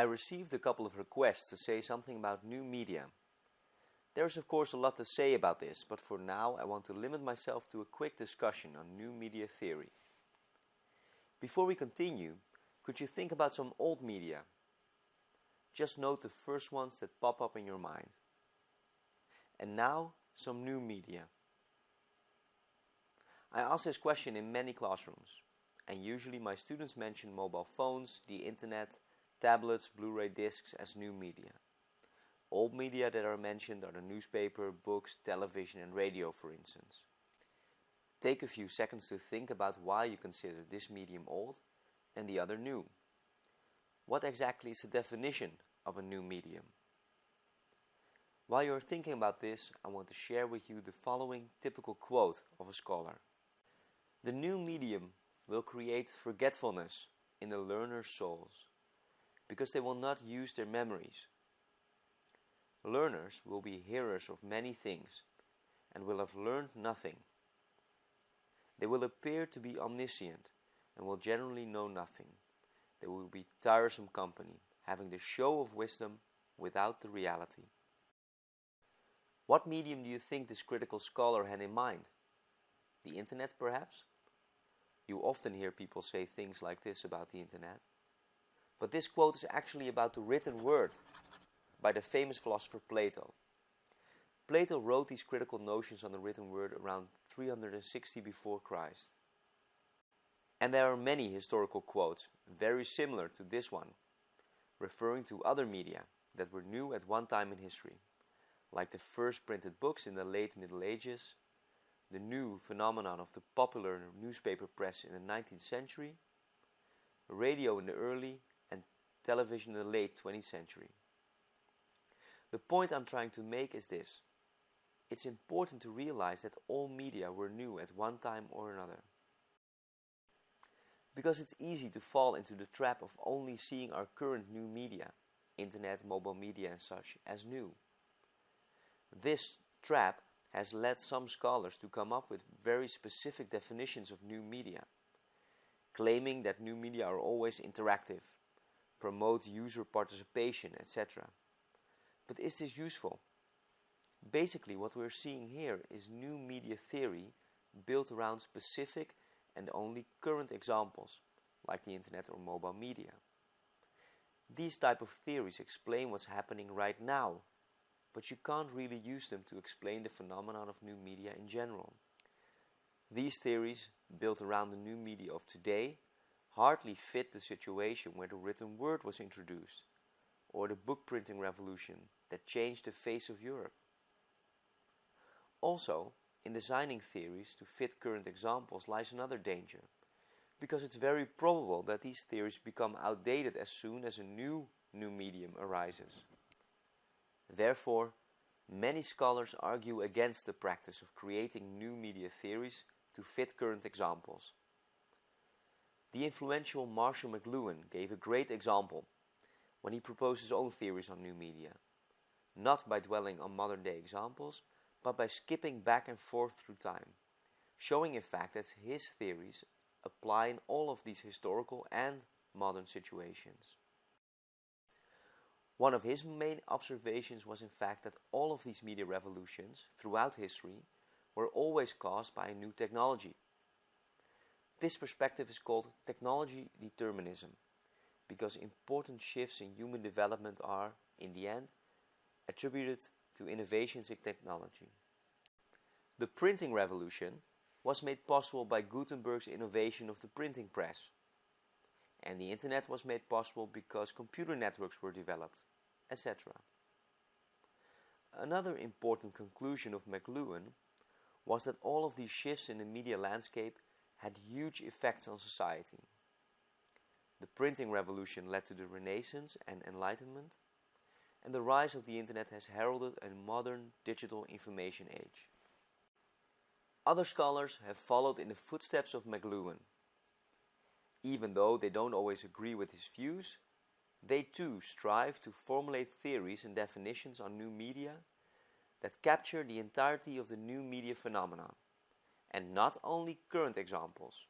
I received a couple of requests to say something about new media. There's of course a lot to say about this, but for now I want to limit myself to a quick discussion on new media theory. Before we continue, could you think about some old media? Just note the first ones that pop up in your mind. And now, some new media. I ask this question in many classrooms, and usually my students mention mobile phones, the internet, tablets, Blu-ray discs as new media. Old media that are mentioned are the newspaper, books, television and radio for instance. Take a few seconds to think about why you consider this medium old and the other new. What exactly is the definition of a new medium? While you're thinking about this, I want to share with you the following typical quote of a scholar. The new medium will create forgetfulness in the learner's souls because they will not use their memories. Learners will be hearers of many things and will have learned nothing. They will appear to be omniscient and will generally know nothing. They will be tiresome company, having the show of wisdom without the reality. What medium do you think this critical scholar had in mind? The internet, perhaps? You often hear people say things like this about the internet. But this quote is actually about the written word by the famous philosopher Plato. Plato wrote these critical notions on the written word around 360 before Christ. And there are many historical quotes very similar to this one, referring to other media that were new at one time in history, like the first printed books in the late Middle Ages, the new phenomenon of the popular newspaper press in the 19th century, radio in the early television in the late 20th century. The point I'm trying to make is this. It's important to realize that all media were new at one time or another. Because it's easy to fall into the trap of only seeing our current new media, internet, mobile media and such, as new. This trap has led some scholars to come up with very specific definitions of new media, claiming that new media are always interactive, promote user participation, etc. But is this useful? Basically, what we're seeing here is new media theory built around specific and only current examples, like the internet or mobile media. These type of theories explain what's happening right now, but you can't really use them to explain the phenomenon of new media in general. These theories, built around the new media of today, hardly fit the situation where the written word was introduced, or the book printing revolution that changed the face of Europe. Also, in designing theories to fit current examples lies another danger, because it's very probable that these theories become outdated as soon as a new new medium arises. Therefore, many scholars argue against the practice of creating new media theories to fit current examples. The influential Marshall McLuhan gave a great example when he proposed his own theories on new media, not by dwelling on modern day examples, but by skipping back and forth through time, showing in fact that his theories apply in all of these historical and modern situations. One of his main observations was in fact that all of these media revolutions throughout history were always caused by a new technology this perspective is called technology determinism because important shifts in human development are, in the end, attributed to innovations in technology. The printing revolution was made possible by Gutenberg's innovation of the printing press. And the internet was made possible because computer networks were developed, etc. Another important conclusion of McLuhan was that all of these shifts in the media landscape had huge effects on society. The printing revolution led to the Renaissance and Enlightenment, and the rise of the internet has heralded a modern digital information age. Other scholars have followed in the footsteps of McLuhan. Even though they don't always agree with his views, they too strive to formulate theories and definitions on new media that capture the entirety of the new media phenomenon and not only current examples.